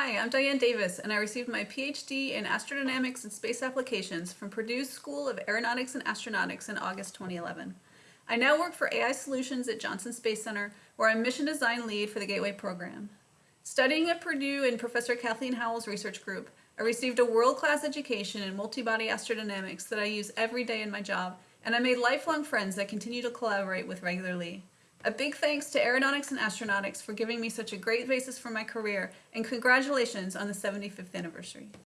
Hi, I'm Diane Davis, and I received my PhD in Astrodynamics and Space Applications from Purdue's School of Aeronautics and Astronautics in August 2011. I now work for AI Solutions at Johnson Space Center, where I'm mission design lead for the Gateway program. Studying at Purdue in Professor Kathleen Howell's research group, I received a world-class education in multi-body astrodynamics that I use every day in my job, and I made lifelong friends that continue to collaborate with regularly. A big thanks to Aeronautics and Astronautics for giving me such a great basis for my career, and congratulations on the 75th anniversary.